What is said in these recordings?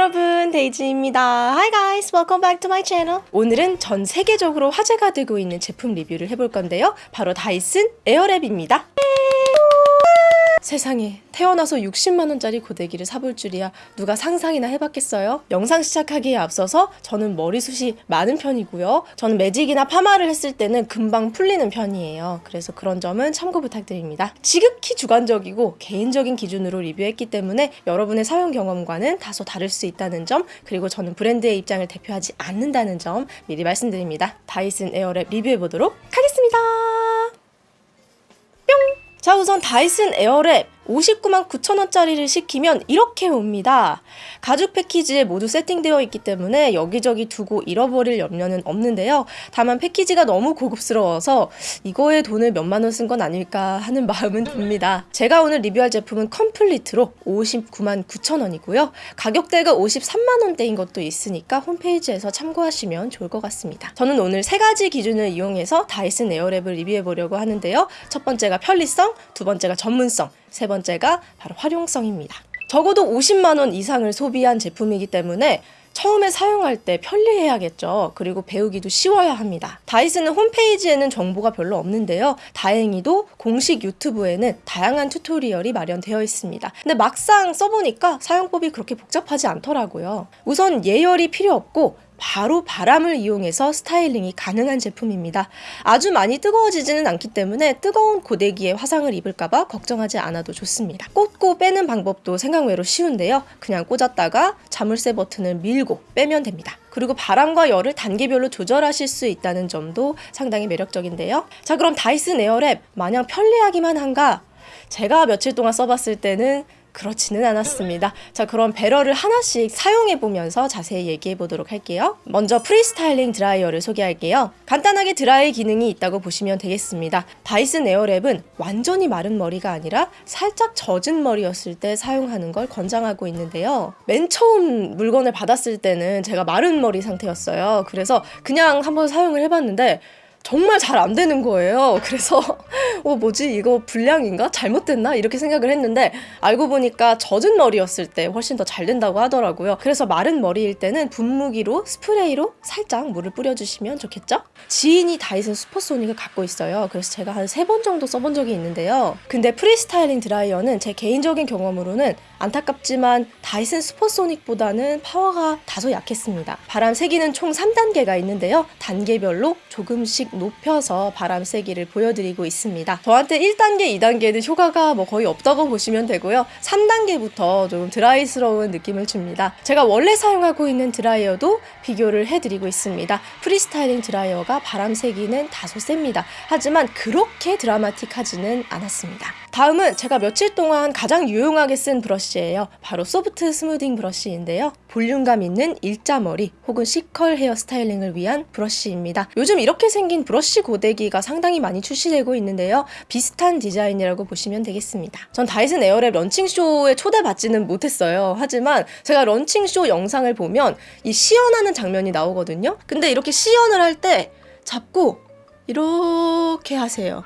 여러분 데이지입니다. Hi guys welcome back to my channel. 오늘은 전 세계적으로 화제가 되고 있는 제품 리뷰를 해볼 건데요. 바로 다이슨 에어랩입니다 세상에 태어나서 60만원짜리 고데기를 사볼 줄이야 누가 상상이나 해봤겠어요? 영상 시작하기에 앞서서 저는 머리숱이 많은 편이고요. 저는 매직이나 파마를 했을 때는 금방 풀리는 편이에요. 그래서 그런 점은 참고 부탁드립니다. 지극히 주관적이고 개인적인 기준으로 리뷰했기 때문에 여러분의 사용 경험과는 다소 다를 수 있다는 점 그리고 저는 브랜드의 입장을 대표하지 않는다는 점 미리 말씀드립니다. 다이슨 에어랩 리뷰해보도록 하겠습니다. 자 우선 다이슨 에어랩 59만 9천원짜리를 시키면 이렇게 옵니다. 가죽 패키지에 모두 세팅되어 있기 때문에 여기저기 두고 잃어버릴 염려는 없는데요. 다만 패키지가 너무 고급스러워서 이거에 돈을 몇만 원 쓴 건 아닐까 하는 마음은 듭니다. 제가 오늘 리뷰할 제품은 Complete로 59만 9천원이고요. 가격대가 53만 원대인 것도 있으니까 홈페이지에서 참고하시면 좋을 것 같습니다. 저는 오늘 세 가지 기준을 이용해서 다이슨 에어랩을 리뷰해 보려고 하는데요. 첫 번째가 편리성, 두 번째가 전문성, 세 번째가 바로 활용성입니다. 적어도 50만 원 이상을 소비한 제품이기 때문에 처음에 사용할 때 편리해야겠죠. 그리고 배우기도 쉬워야 합니다. 다이슨은 홈페이지에는 정보가 별로 없는데요. 다행히도 공식 유튜브에는 다양한 tutorial이 마련되어 있습니다. 근데 막상 써보니까 사용법이 그렇게 복잡하지 않더라고요. 우선 예열이 필요 없고 바로 바람을 이용해서 스타일링이 가능한 제품입니다. 아주 많이 뜨거워지지는 않기 때문에 뜨거운 고데기에 화상을 입을까봐 걱정하지 않아도 좋습니다. 꽂고 빼는 방법도 생각외로 쉬운데요. 그냥 꽂았다가 자물쇠 버튼을 밀고 빼면 됩니다. 그리고 바람과 열을 단계별로 조절하실 수 있다는 점도 상당히 매력적인데요. 자 그럼 다이슨 에어랩 마냥 편리하기만 한가? 제가 며칠 동안 써봤을 때는 그렇지는 않았습니다. 자, 그럼 배럴을 하나씩 사용해 보면서 자세히 얘기해 보도록 할게요. 먼저 pre-styling dryer를 소개할게요. 간단하게 드라이 기능이 있다고 보시면 되겠습니다. 다이슨 에어랩은 완전히 마른 머리가 아니라 살짝 젖은 머리였을 때 사용하는 걸 권장하고 있는데요. 맨 처음 물건을 받았을 때는 제가 마른 머리 상태였어요. 그래서 그냥 한번 사용을 해봤는데 정말 잘 안 되는 거예요. 그래서 어 뭐지 이거 불량인가 잘못됐나 이렇게 생각을 했는데 알고 보니까 젖은 머리였을 때 훨씬 더 잘 된다고 하더라고요. 그래서 마른 머리일 때는 분무기로 스프레이로 살짝 물을 뿌려주시면 좋겠죠? 지인이 다이슨 슈퍼소닉을 갖고 있어요. 그래서 제가 한 세 번 정도 써본 적이 있는데요. 근데 pre-styling dryer는 제 개인적인 경험으로는 안타깝지만 다이슨 슈퍼소닉보다는 파워가 다소 약했습니다. 바람 세기는 총 3단계가 있는데요. 단계별로 조금씩 높여서 바람 세기를 보여드리고 있습니다. 저한테 1단계, 2단계는 효과가 뭐 거의 없다고 보시면 되고요. 3단계부터 좀 드라이스러운 느낌을 줍니다. 제가 원래 사용하고 있는 드라이어도 비교를 해드리고 있습니다. pre-styling dryer가 바람 세기는 다소 셉니다. 하지만 그렇게 드라마틱하지는 않았습니다. 다음은 제가 며칠 동안 가장 유용하게 쓴 브러쉬예요. 바로 soft smoothing brush인데요. 볼륨감 있는 일자머리 혹은 C컬 헤어 스타일링을 위한 브러쉬입니다. 요즘 이렇게 생긴 브러쉬 고데기가 상당히 많이 출시되고 있는데요. 비슷한 디자인이라고 보시면 되겠습니다. 전 다이슨 에어랩 런칭쇼에 초대받지는 못했어요. 하지만 제가 런칭쇼 영상을 보면 이 시연하는 장면이 나오거든요. 근데 이렇게 시연을 할 때 잡고 이렇게 하세요.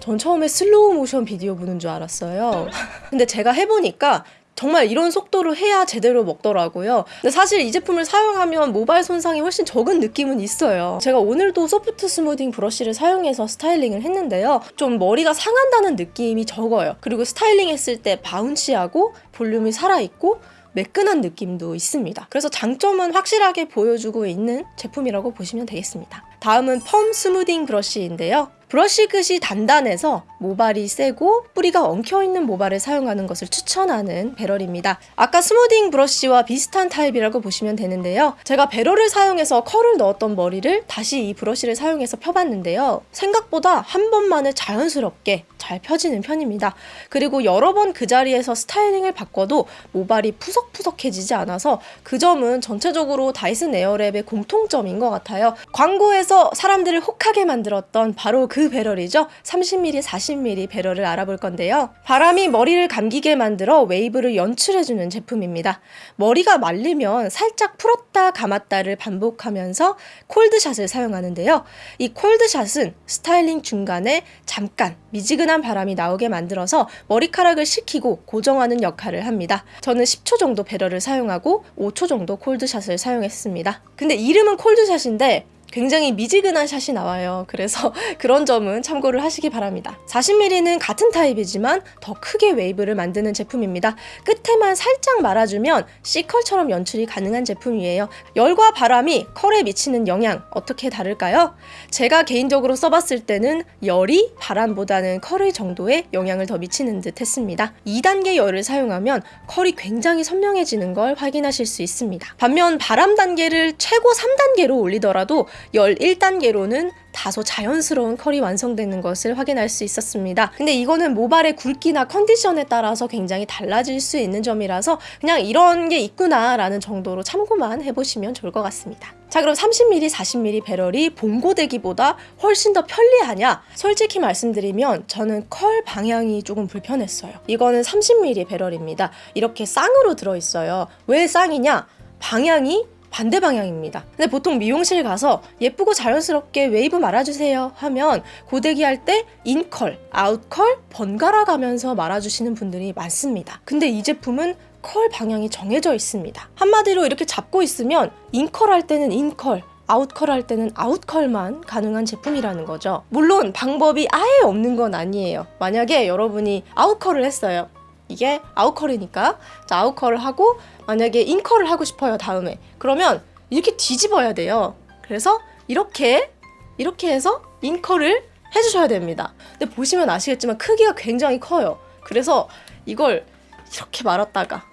전 처음에 slow motion video 보는 줄 알았어요. 근데 제가 해보니까 정말 이런 속도로 해야 제대로 먹더라고요. 근데 사실 이 제품을 사용하면 모발 손상이 훨씬 적은 느낌은 있어요. 제가 오늘도 soft smoothing brush를 사용해서 스타일링을 했는데요. 좀 머리가 상한다는 느낌이 적어요. 그리고 스타일링 했을 때 bouncy하고 볼륨이 살아있고 매끈한 느낌도 있습니다. 그래서 장점은 확실하게 보여주고 있는 제품이라고 보시면 되겠습니다. 다음은 firm smoothing brush인데요. 브러쉬 끝이 단단해서 모발이 세고 뿌리가 엉켜있는 모발을 사용하는 것을 추천하는 배럴입니다. 아까 smoothing brush와 비슷한 타입이라고 보시면 되는데요. 제가 배럴을 사용해서 컬을 넣었던 머리를 다시 이 브러쉬를 사용해서 펴봤는데요. 생각보다 한 번만에 자연스럽게 잘 펴지는 편입니다. 그리고 여러 번 그 자리에서 스타일링을 바꿔도 모발이 푸석푸석해지지 않아서 그 점은 전체적으로 다이슨 에어랩의 공통점인 것 같아요. 광고에서 사람들을 혹하게 만들었던 바로 그그 배럴이죠. 30mm, 40mm 배럴을 알아볼 건데요. 바람이 머리를 감기게 만들어 웨이브를 연출해주는 제품입니다. 머리가 말리면 살짝 풀었다 감았다를 반복하면서 cold shot을 사용하는데요. 이 cold shot은 스타일링 중간에 잠깐 미지근한 바람이 나오게 만들어서 머리카락을 식히고 고정하는 역할을 합니다. 저는 10초 정도 배럴을 사용하고 5초 정도 cold shot을 사용했습니다. 근데 이름은 cold shot인데 굉장히 미지근한 샷이 나와요. 그래서 그런 점은 참고를 하시기 바랍니다. 40mm는 같은 타입이지만 더 크게 웨이브를 만드는 제품입니다. 끝에만 살짝 말아주면 C컬처럼 연출이 가능한 제품이에요. 열과 바람이 컬에 미치는 영향 어떻게 다를까요? 제가 개인적으로 써봤을 때는 열이 바람보다는 컬의 정도에 영향을 더 미치는 듯 했습니다. 2단계 열을 사용하면 컬이 굉장히 선명해지는 걸 확인하실 수 있습니다. 반면 바람 단계를 최고 3단계로 올리더라도 열 1단계로는 다소 자연스러운 컬이 완성되는 것을 확인할 수 있었습니다. 근데 이거는 모발의 굵기나 컨디션에 따라서 굉장히 달라질 수 있는 점이라서 그냥 이런 게 있구나 라는 정도로 참고만 해보시면 좋을 것 같습니다. 자 그럼 30mm, 40mm 배럴이 봉고되기보다 훨씬 더 편리하냐? 솔직히 말씀드리면 저는 컬 방향이 조금 불편했어요. 이거는 30mm 배럴입니다. 이렇게 쌍으로 들어있어요. 왜 쌍이냐? 방향이 반대 방향입니다. 근데 보통 미용실 가서 예쁘고 자연스럽게 웨이브 말아주세요 하면 고데기 할 때 인컬, 아웃컬 번갈아 가면서 말아주시는 분들이 많습니다. 근데 이 제품은 컬 방향이 정해져 있습니다. 한마디로 이렇게 잡고 있으면 인컬 할 때는 인컬, 아웃컬 할 때는 아웃컬만 가능한 제품이라는 거죠. 물론 방법이 아예 없는 건 아니에요. 만약에 여러분이 아웃컬을 했어요. 이게 아웃컬이니까. 자, 아웃컬을 하고 만약에 인컬을 하고 싶어요 다음에. 그러면 이렇게 뒤집어야 돼요. 그래서 이렇게 이렇게 해서 인컬을 해주셔야 됩니다. 근데 보시면 아시겠지만 크기가 굉장히 커요. 그래서 이걸 이렇게 말았다가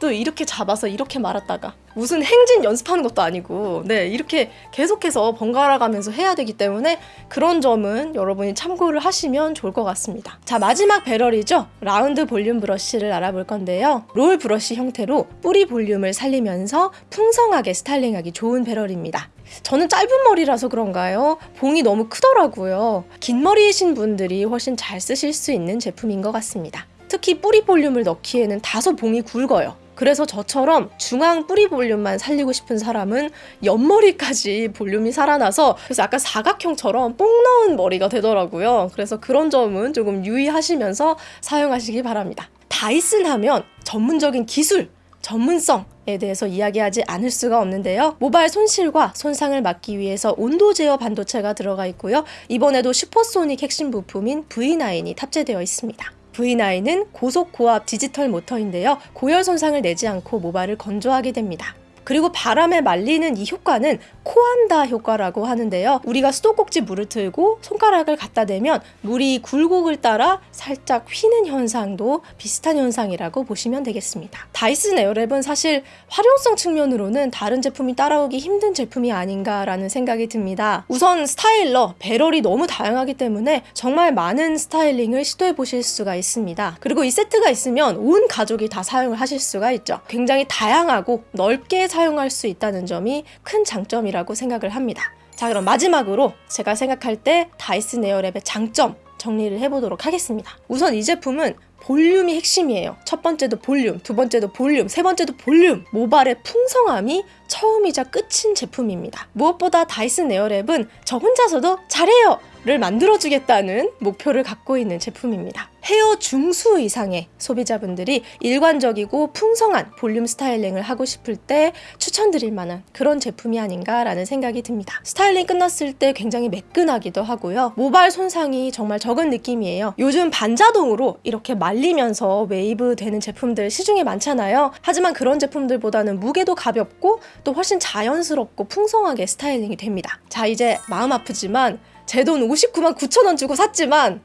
또 이렇게 잡아서 이렇게 말았다가 무슨 행진 연습하는 것도 아니고 네 이렇게 계속해서 번갈아 가면서 해야 되기 때문에 그런 점은 여러분이 참고를 하시면 좋을 것 같습니다 자 마지막 배럴이죠 라운드 볼륨 브러쉬를 알아볼 건데요 롤 브러쉬 형태로 뿌리 볼륨을 살리면서 풍성하게 스타일링하기 좋은 배럴입니다 저는 짧은 머리라서 그런가요? 봉이 너무 크더라고요. 긴 머리이신 분들이 훨씬 잘 쓰실 수 있는 제품인 것 같습니다. 특히 뿌리 볼륨을 넣기에는 다소 봉이 굵어요. 그래서 저처럼 중앙 뿌리 볼륨만 살리고 싶은 사람은 옆머리까지 볼륨이 살아나서 그래서 약간 사각형처럼 뽕 넣은 머리가 되더라고요. 그래서 그런 점은 조금 유의하시면서 사용하시기 바랍니다. 다이슨 하면 전문적인 기술, 전문성 에 대해서 이야기하지 않을 수가 없는데요. 모발 손실과 손상을 막기 위해서 온도 제어 반도체가 들어가 있고요. 이번에도 슈퍼소닉 핵심 부품인 V9이 탑재되어 있습니다. V9은 고속 고압 디지털 모터인데요. 고열 손상을 내지 않고 모발을 건조하게 됩니다. 그리고 바람에 말리는 이 효과는 코안다 효과라고 하는데요. 우리가 수도꼭지 물을 틀고 손가락을 갖다 대면 물이 굴곡을 따라 살짝 휘는 현상도 비슷한 현상이라고 보시면 되겠습니다. 다이슨 에어랩은 사실 활용성 측면으로는 다른 제품이 따라오기 힘든 제품이 아닌가라는 생각이 듭니다. 우선 스타일러, 배럴이 너무 다양하기 때문에 정말 많은 스타일링을 시도해 보실 수가 있습니다. 그리고 이 세트가 있으면 온 가족이 다 사용을 하실 수가 있죠. 굉장히 다양하고 넓게 사용 할 수 있다는 점이 큰 장점이라고 생각을 합니다. 자 그럼 마지막으로 제가 생각할 때 다이슨 에어랩의 장점 정리를 해보도록 하겠습니다. 우선 이 제품은 볼륨이 핵심이에요. 첫 번째도 볼륨, 두 번째도 볼륨, 세 번째도 볼륨. 모발의 풍성함이 처음이자 끝인 제품입니다. 무엇보다 다이슨 에어랩은 저 혼자서도 잘해요! 를 만들어주겠다는 목표를 갖고 있는 제품입니다. 헤어 중수 이상의 소비자분들이 일관적이고 풍성한 볼륨 스타일링을 하고 싶을 때 추천드릴 만한 그런 제품이 아닌가라는 생각이 듭니다. 스타일링 끝났을 때 굉장히 매끈하기도 하고요. 모발 손상이 정말 적은 느낌이에요. 요즘 반자동으로 이렇게 말리면서 웨이브 되는 제품들 시중에 많잖아요. 하지만 그런 제품들보다는 무게도 가볍고 또 훨씬 자연스럽고 풍성하게 스타일링이 됩니다. 자 이제 마음 아프지만 제 돈 59만 9천 원 주고 샀지만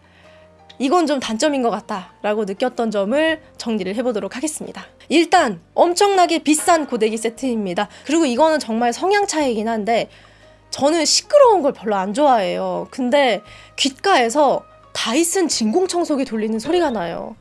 이건 좀 단점인 것 같다 라고 느꼈던 점을 정리를 해보도록 하겠습니다. 일단 엄청나게 비싼 고데기 세트입니다. 그리고 이거는 정말 성향 차이긴 한데 저는 시끄러운 걸 별로 안 좋아해요. 근데 귓가에서 다이슨 진공청소기 돌리는 소리가 나요.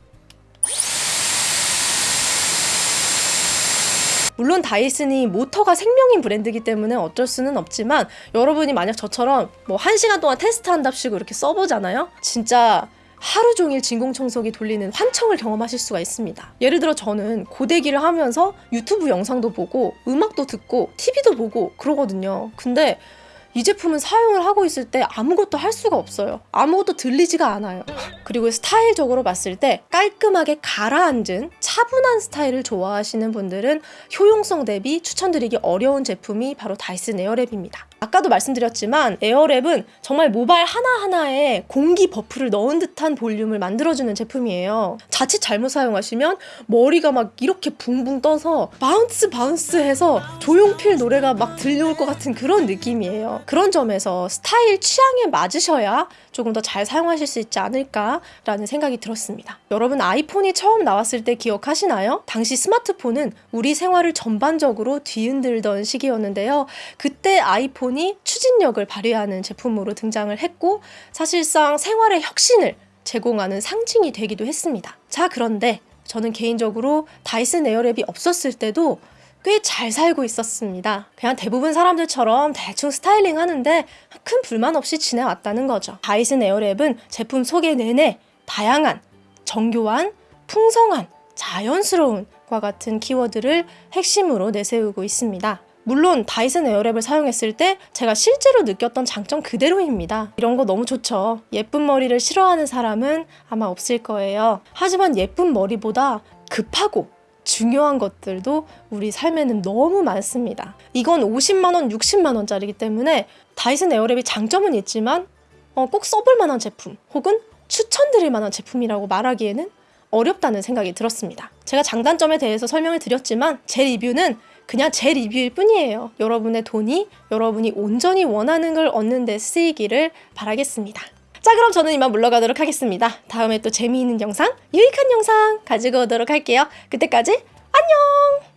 물론 다이슨이 모터가 생명인 브랜드이기 때문에 어쩔 수는 없지만 여러분이 만약 저처럼 뭐 한 시간 동안 테스트한답시고 이렇게 써보잖아요. 진짜 하루 종일 진공청소기 돌리는 환청을 경험하실 수가 있습니다. 예를 들어 저는 고데기를 하면서 유튜브 영상도 보고 음악도 듣고 TV도 보고 그러거든요. 근데 이 제품은 사용을 하고 있을 때 아무것도 할 수가 없어요. 아무것도 들리지가 않아요. 그리고 스타일적으로 봤을 때 깔끔하게 가라앉은 차분한 스타일을 좋아하시는 분들은 효용성 대비 추천드리기 어려운 제품이 바로 다이슨 에어랩입니다. 아까도 말씀드렸지만 에어랩은 정말 모발 하나하나에 공기 buff를 넣은 듯한 볼륨을 만들어주는 제품이에요. 자칫 잘못 사용하시면 머리가 막 이렇게 붕붕 떠서 bounce bounce 해서 조용필 노래가 막 들려올 것 같은 그런 느낌이에요. 그런 점에서 스타일 취향에 맞으셔야 조금 더 잘 사용하실 수 있지 않을까라는 생각이 들었습니다. 여러분 아이폰이 처음 나왔을 때 기억하시나요? 당시 스마트폰은 우리 생활을 전반적으로 뒤흔들던 시기였는데요. 그때 아이폰 이 추진력을 발휘하는 제품으로 등장을 했고 사실상 생활의 혁신을 제공하는 상징이 되기도 했습니다. 자, 그런데 저는 개인적으로 다이슨 에어랩이 없었을 때도 꽤 잘 살고 있었습니다. 그냥 대부분 사람들처럼 대충 스타일링 하는데 큰 불만 없이 지내왔다는 거죠. 다이슨 에어랩은 제품 소개 내내 다양한, 정교한, 풍성한, 자연스러운 과 같은 키워드를 핵심으로 내세우고 있습니다. 물론 다이슨 에어랩을 사용했을 때 제가 실제로 느꼈던 장점 그대로입니다. 이런 거 너무 좋죠. 예쁜 머리를 싫어하는 사람은 아마 없을 거예요. 하지만 예쁜 머리보다 급하고 중요한 것들도 우리 삶에는 너무 많습니다. 이건 50만원, 60만원짜리기 때문에 다이슨 에어랩이 장점은 있지만 어, 꼭 써볼 만한 제품 혹은 추천드릴 만한 제품이라고 말하기에는 어렵다는 생각이 들었습니다. 제가 장단점에 대해서 설명을 드렸지만 제 리뷰는 그냥 제 리뷰일 뿐이에요. 여러분의 돈이 여러분이 온전히 원하는 걸 얻는 데 쓰이기를 바라겠습니다. 자 그럼 저는 이만 물러가도록 하겠습니다. 다음에 또 재미있는 영상, 유익한 영상 가지고 오도록 할게요. 그때까지 안녕!